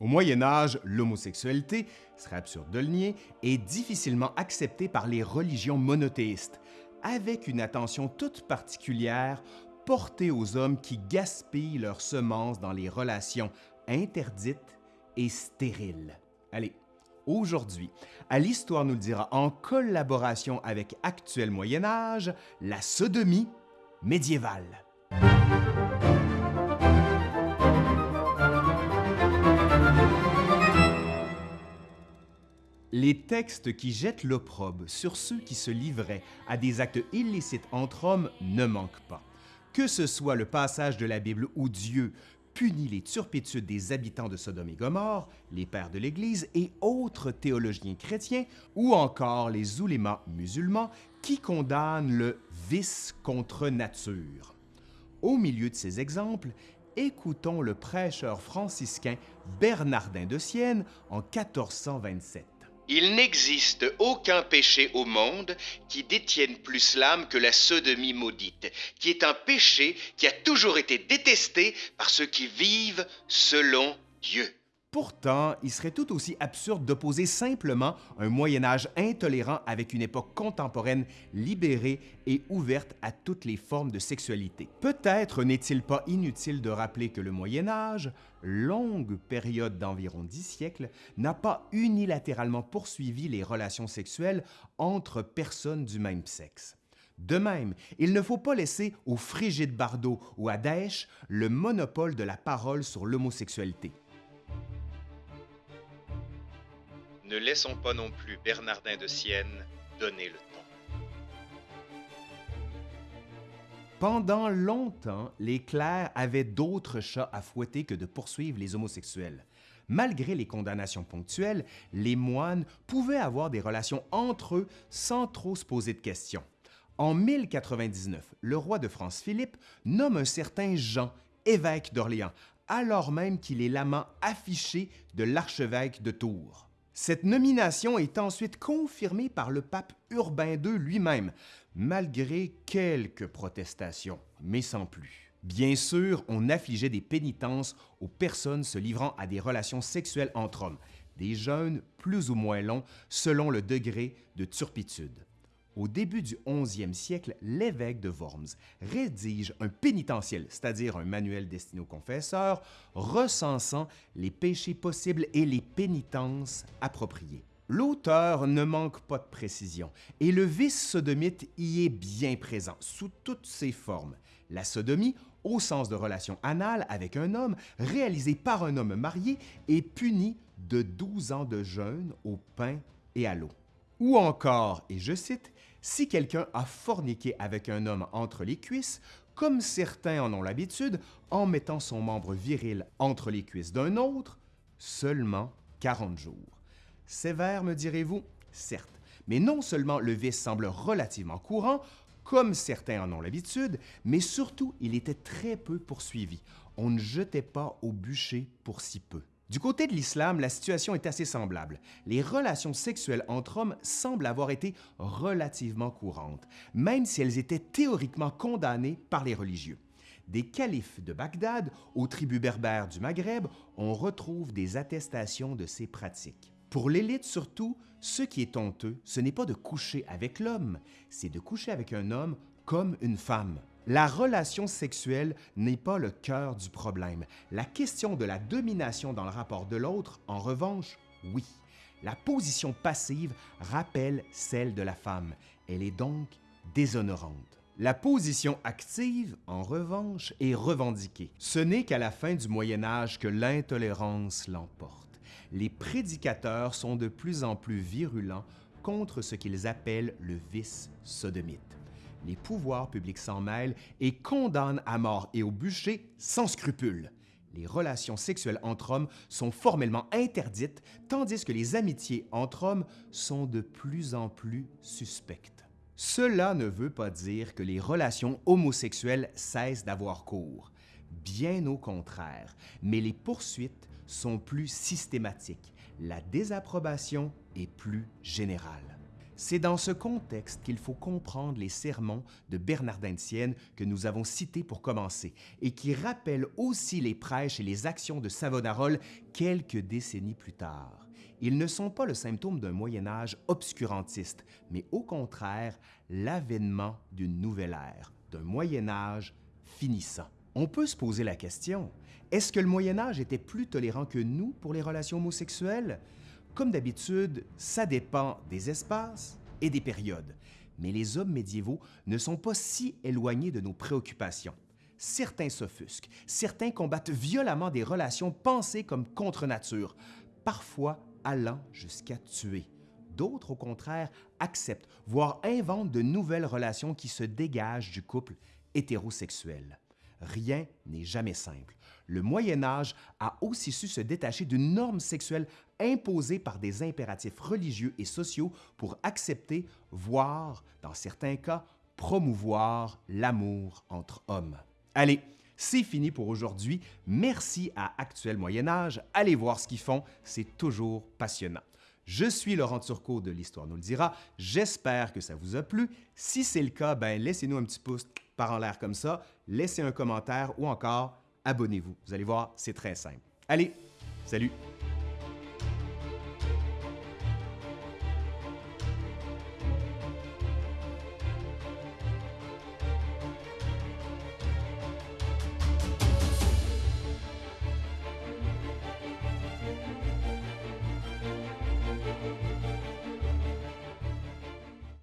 Au Moyen Âge, l'homosexualité, serait absurde de le nier, est difficilement acceptée par les religions monothéistes, avec une attention toute particulière portée aux hommes qui gaspillent leurs semences dans les relations interdites et stériles. Allez, aujourd'hui, à l'Histoire nous le dira en collaboration avec Actuel Moyen Âge, la sodomie médiévale. Les textes qui jettent l'opprobre sur ceux qui se livraient à des actes illicites entre hommes ne manquent pas. Que ce soit le passage de la Bible où Dieu punit les turpitudes des habitants de Sodome et Gomorre, les pères de l'Église et autres théologiens chrétiens, ou encore les oulémas musulmans qui condamnent le vice contre nature. Au milieu de ces exemples, écoutons le prêcheur franciscain Bernardin de Sienne en 1427. Il n'existe aucun péché au monde qui détienne plus l'âme que la sodomie maudite, qui est un péché qui a toujours été détesté par ceux qui vivent selon Dieu. Pourtant, il serait tout aussi absurde d'opposer simplement un Moyen Âge intolérant avec une époque contemporaine libérée et ouverte à toutes les formes de sexualité. Peut-être n'est-il pas inutile de rappeler que le Moyen Âge, longue période d'environ dix siècles, n'a pas unilatéralement poursuivi les relations sexuelles entre personnes du même sexe. De même, il ne faut pas laisser au Frigide Bardot ou à Daesh le monopole de la parole sur l'homosexualité. Ne laissons pas non plus Bernardin de Sienne donner le ton. Pendant longtemps, les clercs avaient d'autres chats à fouetter que de poursuivre les homosexuels. Malgré les condamnations ponctuelles, les moines pouvaient avoir des relations entre eux sans trop se poser de questions. En 1099, le roi de France Philippe nomme un certain Jean, évêque d'Orléans, alors même qu'il est l'amant affiché de l'archevêque de Tours. Cette nomination est ensuite confirmée par le pape Urbain II lui-même, malgré quelques protestations, mais sans plus. Bien sûr, on affligeait des pénitences aux personnes se livrant à des relations sexuelles entre hommes, des jeûnes plus ou moins longs selon le degré de turpitude. Au début du 11e siècle, l'évêque de Worms rédige un pénitentiel, c'est-à-dire un manuel destiné aux confesseurs, recensant les péchés possibles et les pénitences appropriées. L'auteur ne manque pas de précision et le vice sodomite y est bien présent sous toutes ses formes. La sodomie, au sens de relation anale avec un homme, réalisée par un homme marié, est punie de 12 ans de jeûne au pain et à l'eau. Ou encore, et je cite, si quelqu'un a forniqué avec un homme entre les cuisses, comme certains en ont l'habitude, en mettant son membre viril entre les cuisses d'un autre, seulement 40 jours. Sévère, me direz-vous? Certes, mais non seulement le vice semble relativement courant, comme certains en ont l'habitude, mais surtout il était très peu poursuivi. On ne jetait pas au bûcher pour si peu. Du côté de l'islam, la situation est assez semblable. Les relations sexuelles entre hommes semblent avoir été relativement courantes, même si elles étaient théoriquement condamnées par les religieux. Des califes de Bagdad aux tribus berbères du Maghreb, on retrouve des attestations de ces pratiques. Pour l'élite surtout, ce qui est honteux, ce n'est pas de coucher avec l'homme, c'est de coucher avec un homme comme une femme. La relation sexuelle n'est pas le cœur du problème. La question de la domination dans le rapport de l'autre, en revanche, oui. La position passive rappelle celle de la femme. Elle est donc déshonorante. La position active, en revanche, est revendiquée. Ce n'est qu'à la fin du Moyen Âge que l'intolérance l'emporte. Les prédicateurs sont de plus en plus virulents contre ce qu'ils appellent le vice sodomite les pouvoirs publics s'en mêlent et condamnent à mort et au bûcher sans scrupule. Les relations sexuelles entre hommes sont formellement interdites, tandis que les amitiés entre hommes sont de plus en plus suspectes. Cela ne veut pas dire que les relations homosexuelles cessent d'avoir cours. Bien au contraire, mais les poursuites sont plus systématiques. La désapprobation est plus générale. C'est dans ce contexte qu'il faut comprendre les sermons de Bernardin de Sienne que nous avons cités pour commencer et qui rappellent aussi les prêches et les actions de Savonarole quelques décennies plus tard. Ils ne sont pas le symptôme d'un Moyen Âge obscurantiste, mais au contraire l'avènement d'une nouvelle ère, d'un Moyen Âge finissant. On peut se poser la question, est-ce que le Moyen Âge était plus tolérant que nous pour les relations homosexuelles? Comme d'habitude, ça dépend des espaces et des périodes, mais les hommes médiévaux ne sont pas si éloignés de nos préoccupations. Certains s'offusquent, certains combattent violemment des relations pensées comme contre nature, parfois allant jusqu'à tuer. D'autres, au contraire, acceptent, voire inventent de nouvelles relations qui se dégagent du couple hétérosexuel. Rien n'est jamais simple. Le Moyen Âge a aussi su se détacher d'une norme sexuelle imposée par des impératifs religieux et sociaux pour accepter, voire, dans certains cas, promouvoir l'amour entre hommes. Allez, c'est fini pour aujourd'hui. Merci à Actuel Moyen Âge. Allez voir ce qu'ils font, c'est toujours passionnant. Je suis Laurent Turcot de l'Histoire nous le dira. J'espère que ça vous a plu. Si c'est le cas, ben laissez-nous un petit pouce par en l'air comme ça, laissez un commentaire ou encore abonnez-vous. Vous allez voir, c'est très simple. Allez, salut!